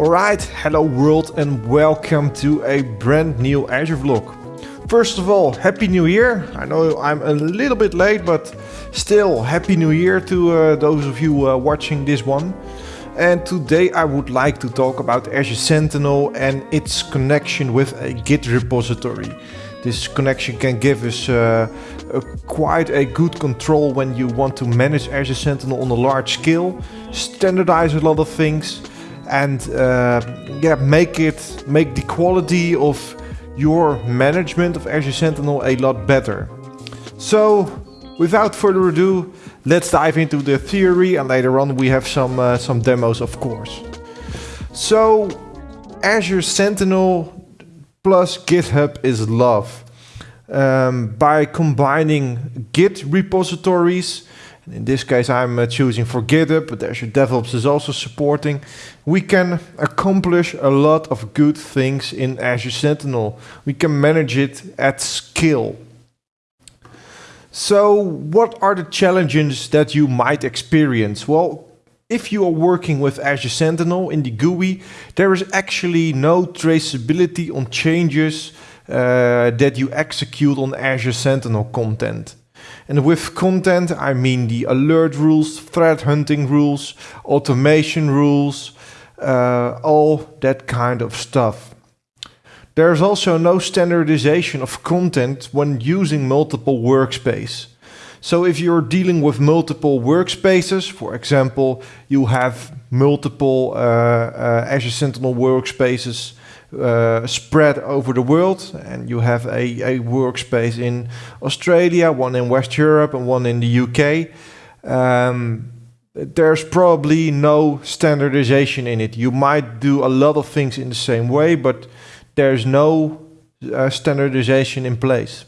Alright, hello world and welcome to a brand new Azure vlog. First of all, Happy New Year. I know I'm a little bit late, but still Happy New Year to uh, those of you uh, watching this one. And today I would like to talk about Azure Sentinel and its connection with a Git repository. This connection can give us uh, a, quite a good control when you want to manage Azure Sentinel on a large scale, standardize a lot of things, and uh, yeah, make it make the quality of your management of Azure Sentinel a lot better. So, without further ado, let's dive into the theory, and later on we have some uh, some demos, of course. So, Azure Sentinel plus GitHub is love. Um, by combining Git repositories, in this case I'm uh, choosing for GitHub, but Azure DevOps is also supporting, we can accomplish a lot of good things in Azure Sentinel. We can manage it at scale. So what are the challenges that you might experience? Well, if you are working with Azure Sentinel in the GUI, there is actually no traceability on changes uh, that you execute on Azure Sentinel content. And with content, I mean the alert rules, threat hunting rules, automation rules, uh, all that kind of stuff. There's also no standardization of content when using multiple workspace. So if you're dealing with multiple workspaces, for example, you have multiple uh, uh, Azure Sentinel workspaces uh, spread over the world, and you have a, a, workspace in Australia, one in West Europe, and one in the UK. Um, there's probably no standardization in it. You might do a lot of things in the same way, but there's no uh, standardization in place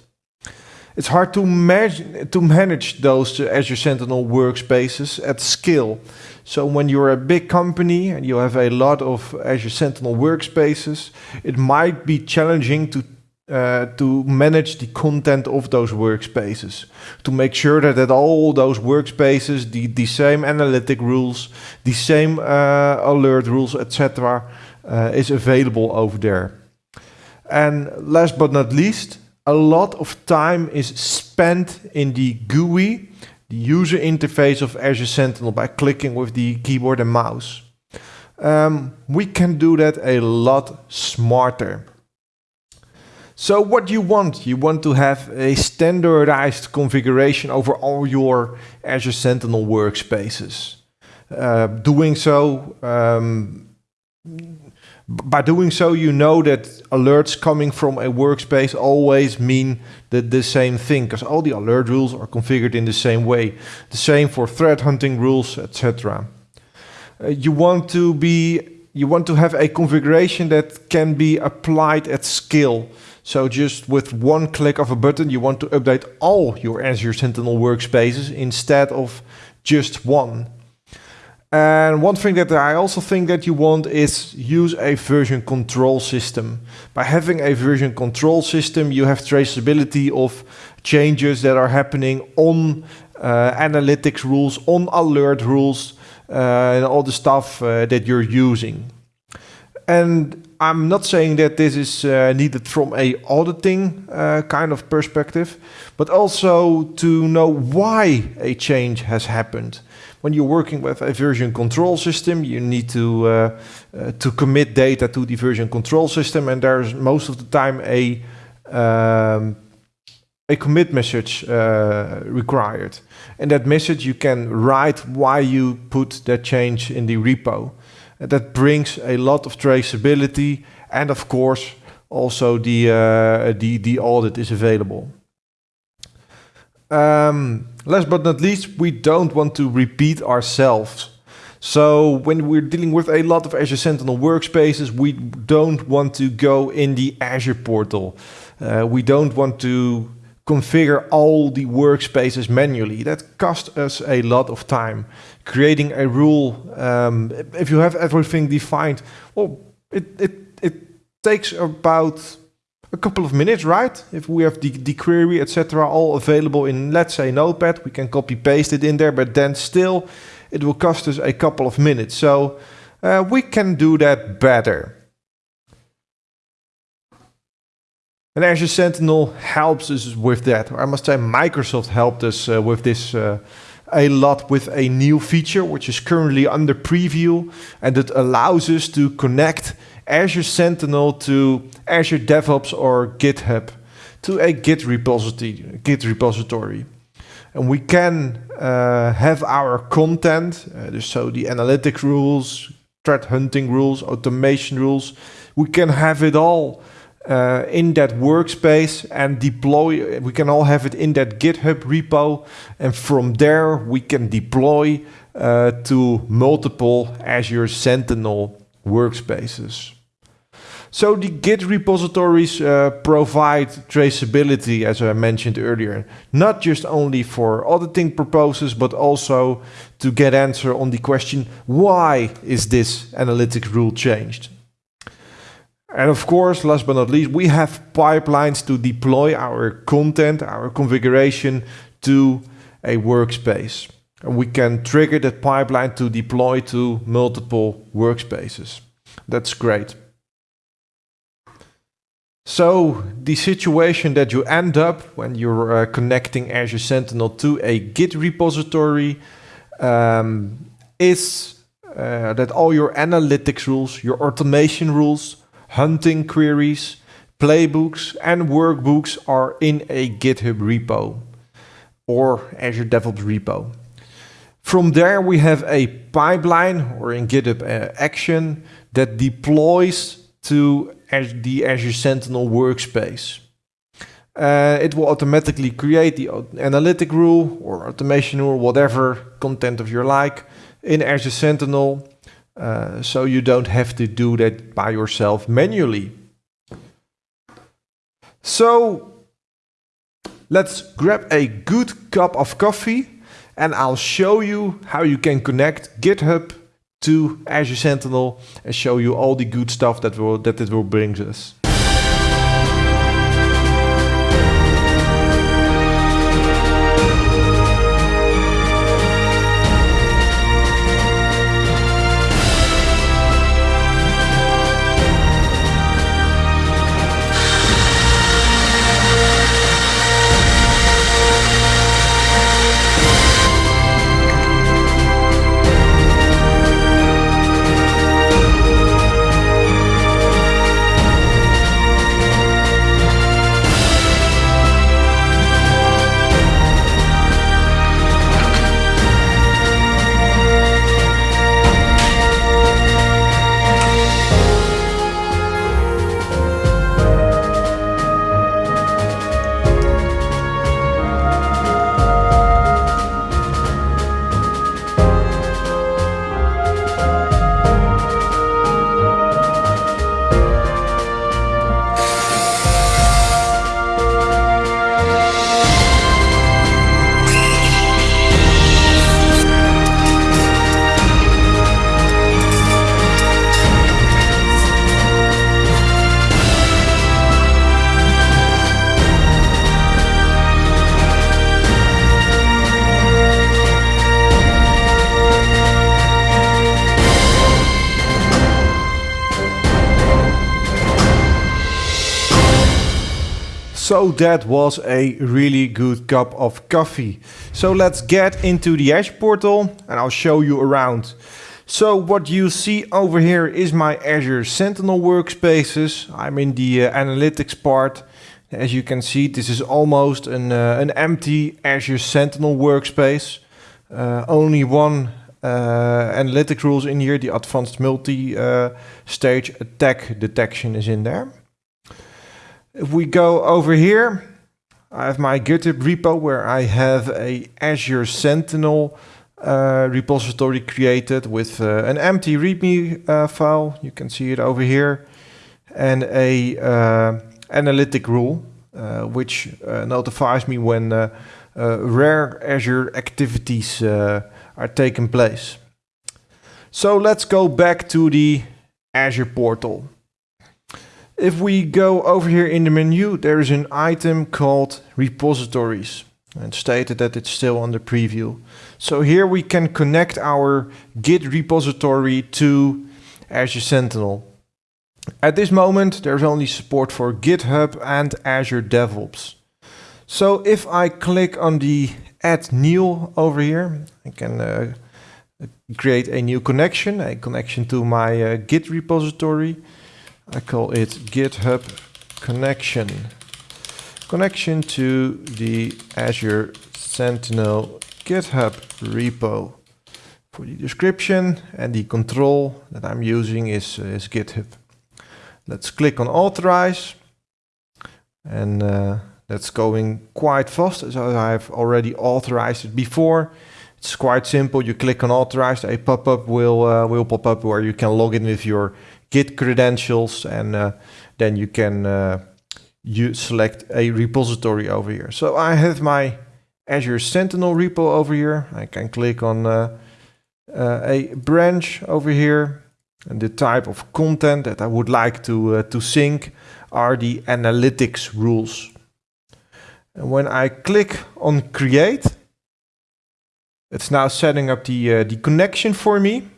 it's hard to, to manage those Azure Sentinel workspaces at scale. So when you're a big company and you have a lot of Azure Sentinel workspaces, it might be challenging to uh, to manage the content of those workspaces, to make sure that at all those workspaces, the, the same analytic rules, the same uh, alert rules, etc., uh, is available over there. And last but not least, a lot of time is spent in the GUI, the user interface of Azure Sentinel by clicking with the keyboard and mouse. Um, we can do that a lot smarter. So what you want? You want to have a standardized configuration over all your Azure Sentinel workspaces. Uh, doing so um, by doing so, you know that alerts coming from a workspace always mean the, the same thing, because all the alert rules are configured in the same way. The same for threat hunting rules, etc. Uh, you want to be you want to have a configuration that can be applied at scale. So just with one click of a button, you want to update all your Azure Sentinel workspaces instead of just one. And one thing that I also think that you want is use a version control system. By having a version control system, you have traceability of changes that are happening on uh, analytics rules, on alert rules, uh, and all the stuff uh, that you're using. And I'm not saying that this is uh, needed from a auditing uh, kind of perspective, but also to know why a change has happened when you're working with a version control system, you need to uh, uh, to commit data to the version control system, and there's most of the time a um, a commit message uh, required. And that message you can write why you put that change in the repo. That brings a lot of traceability, and of course, also the uh, the the audit is available. Um, last but not least, we don't want to repeat ourselves. So when we're dealing with a lot of Azure Sentinel workspaces, we don't want to go in the Azure portal. Uh, we don't want to configure all the workspaces manually. That costs us a lot of time. Creating a rule, um, if you have everything defined, well, it, it, it takes about a couple of minutes, right? If we have the, the query, etc., all available in, let's say, Notepad, we can copy paste it in there, but then still it will cost us a couple of minutes. So uh, we can do that better. And Azure Sentinel helps us with that. I must say Microsoft helped us uh, with this uh, a lot with a new feature which is currently under preview and it allows us to connect Azure Sentinel to Azure DevOps or GitHub to a Git repository. Git repository. And we can uh, have our content, uh, so the analytic rules, threat hunting rules, automation rules, we can have it all uh, in that workspace and deploy. We can all have it in that GitHub repo. And from there, we can deploy uh, to multiple Azure Sentinel workspaces. So the Git repositories uh, provide traceability, as I mentioned earlier, not just only for auditing purposes, but also to get answer on the question, why is this analytic rule changed? And of course, last but not least, we have pipelines to deploy our content, our configuration to a workspace. And we can trigger that pipeline to deploy to multiple workspaces. That's great. So the situation that you end up when you're uh, connecting Azure Sentinel to a Git repository um, is uh, that all your analytics rules, your automation rules, hunting queries, playbooks and workbooks are in a GitHub repo or Azure DevOps repo. From there we have a pipeline or in GitHub uh, action that deploys to the Azure Sentinel workspace. Uh, it will automatically create the analytic rule or automation rule, whatever content of your like, in Azure Sentinel. Uh, so you don't have to do that by yourself manually. So let's grab a good cup of coffee and I'll show you how you can connect GitHub to Azure Sentinel and show you all the good stuff that will that it will bring us. So that was a really good cup of coffee. So let's get into the Azure portal and I'll show you around. So what you see over here is my Azure Sentinel workspaces. I'm in the uh, analytics part. As you can see, this is almost an, uh, an empty Azure Sentinel workspace. Uh, only one uh, analytic rules in here, the advanced multi-stage uh, attack detection is in there. If we go over here, I have my GitHub repo where I have a Azure Sentinel uh, repository created with uh, an empty README uh, file. You can see it over here. And a uh, analytic rule, uh, which uh, notifies me when rare Azure activities are taking place. So let's go back to the Azure portal. If we go over here in the menu, there is an item called repositories and stated that it's still under preview. So here we can connect our Git repository to Azure Sentinel. At this moment, there's only support for GitHub and Azure DevOps. So if I click on the add new over here, I can uh, create a new connection, a connection to my uh, Git repository. I call it GitHub connection. Connection to the Azure Sentinel GitHub repo. For the description and the control that I'm using is, uh, is GitHub. Let's click on authorize and uh, that's going quite fast as I've already authorized it before. It's quite simple. You click on authorize, a pop-up will uh, will pop up where you can log in with your Git credentials and uh, then you can uh, you select a repository over here. So I have my Azure Sentinel repo over here. I can click on uh, uh, a branch over here and the type of content that I would like to, uh, to sync are the analytics rules. And when I click on create, it's now setting up the, uh, the connection for me.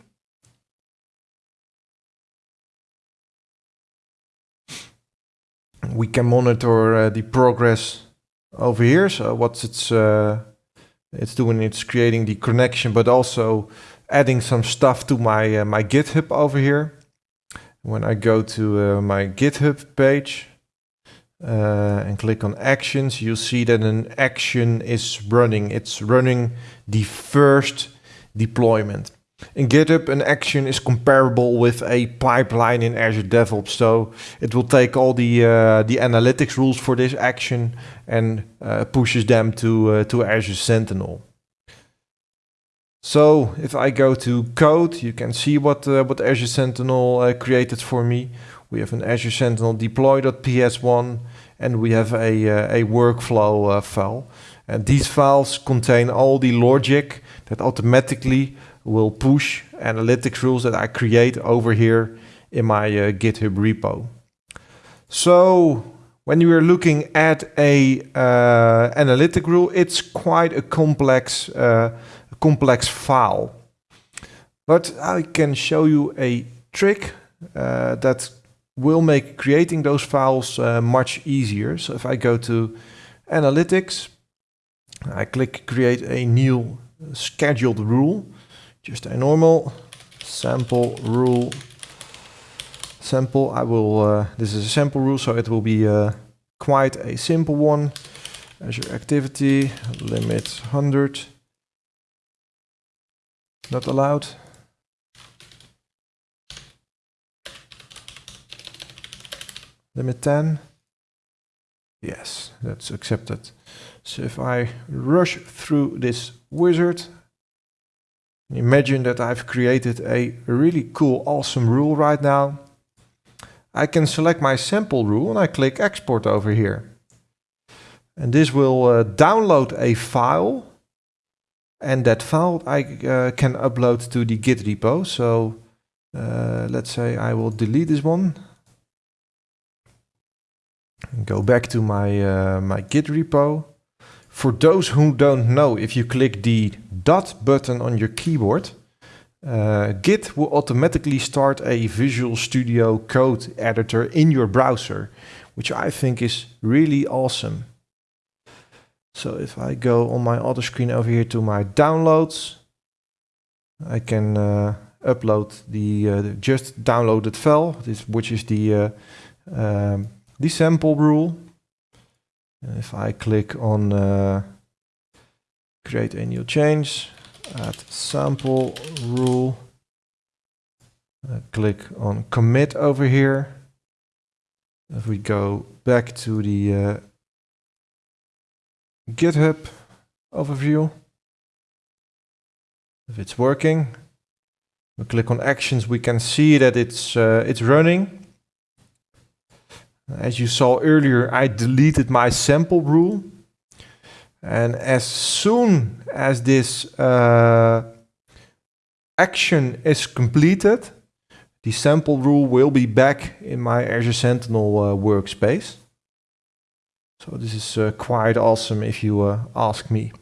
We can monitor uh, the progress over here. So what's it's uh, it's doing? It's creating the connection, but also adding some stuff to my uh, my GitHub over here. When I go to my GitHub page uh, and click on actions, you see that an action is running. It's running the first deployment. In GitHub, an action is comparable with a pipeline in Azure DevOps. So it will take all the uh, the analytics rules for this action and uh, pushes them to uh, to Azure Sentinel. So if I go to code, you can see what uh, what Azure Sentinel uh, created for me. We have an Azure Sentinel deploy.ps1 and we have a uh, a workflow file. And these files contain all the logic that automatically will push analytics rules that I create over here in my uh, GitHub repo. So when you are looking at a uh, analytic rule, it's quite a complex, uh, complex file. But I can show you a trick uh, that will make creating those files uh, much easier. So if I go to analytics, I click create a new scheduled rule just a normal sample rule. Sample I will uh, this is a sample rule so it will be uh, quite a simple one. Azure activity limit 100 not allowed. Limit 10 yes that's accepted. So if I rush through this wizard Imagine that I've created a really cool, awesome rule right now. I can select my sample rule and I click export over here. And this will uh, download a file. And that file I uh, can upload to the Git repo. So uh, let's say I will delete this one. And go back to my, uh, my Git repo. For those who don't know, if you click the dot button on your keyboard, uh, Git will automatically start a Visual Studio Code editor in your browser, which I think is really awesome. So if I go on my other screen over here to my downloads, I can uh, upload the, uh, the, just downloaded file, this, which is the, uh, um, the sample rule. If I click on uh, create a new change, add sample rule, uh, click on commit over here. If we go back to the uh, GitHub overview, if it's working, we click on actions, we can see that it's uh, it's running. As you saw earlier, I deleted my sample rule. And as soon as this uh, action is completed, the sample rule will be back in my Azure Sentinel uh, workspace. So this is uh, quite awesome if you uh, ask me.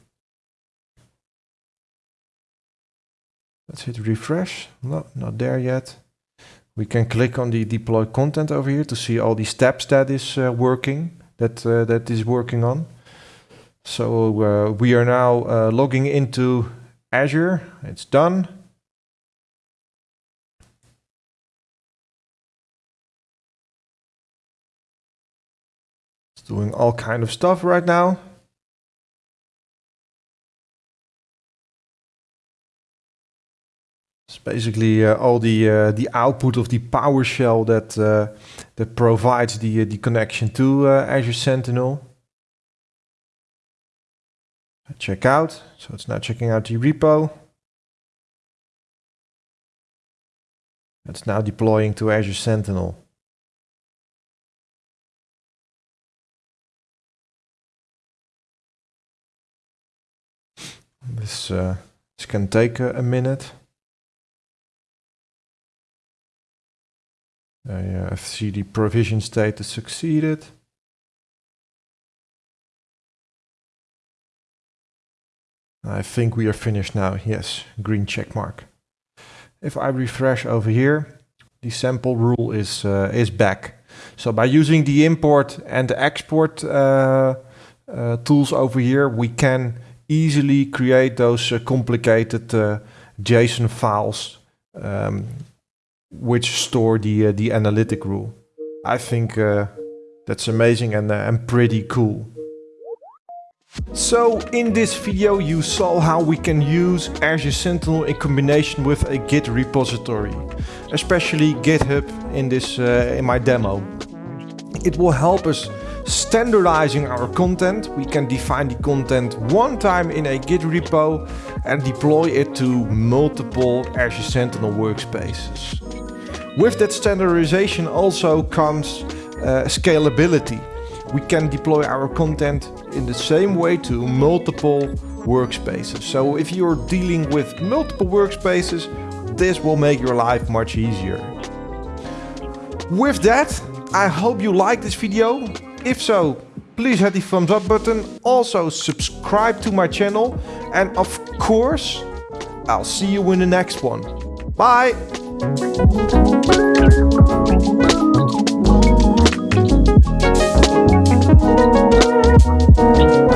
Let's hit refresh. No, not there yet. We can click on the deploy content over here to see all the steps that is uh, working, that, uh, that is working on. So uh, we are now uh, logging into Azure. It's done. It's doing all kind of stuff right now. Basically uh, all the the output of the PowerShell that uh, that provides the the connection to Azure Sentinel. Check out. So it's now checking out the repo. It's now deploying to Azure Sentinel. This, uh, this can take a, a minute. I see the provision status succeeded. I think we are finished now. Yes, green check mark. If I refresh over here, the sample rule is uh, is back. So by using the import and the export uh, uh, tools over here, we can easily create those uh, complicated uh, JSON files um, which store the uh, the analytic rule. I think uh, that's amazing and, uh, and pretty cool. So in this video you saw how we can use Azure Sentinel in combination with a Git repository, especially GitHub in this uh, in my demo. It will help us standardizing our content. We can define the content one time in a Git repo and deploy it to multiple Azure Sentinel workspaces. With that standardization also comes uh, scalability. We can deploy our content in the same way to multiple workspaces. So if you're dealing with multiple workspaces, this will make your life much easier. With that, I hope you like this video. If so, please hit the thumbs up button. Also subscribe to my channel. And of course, I'll see you in the next one. Bye! Thank you.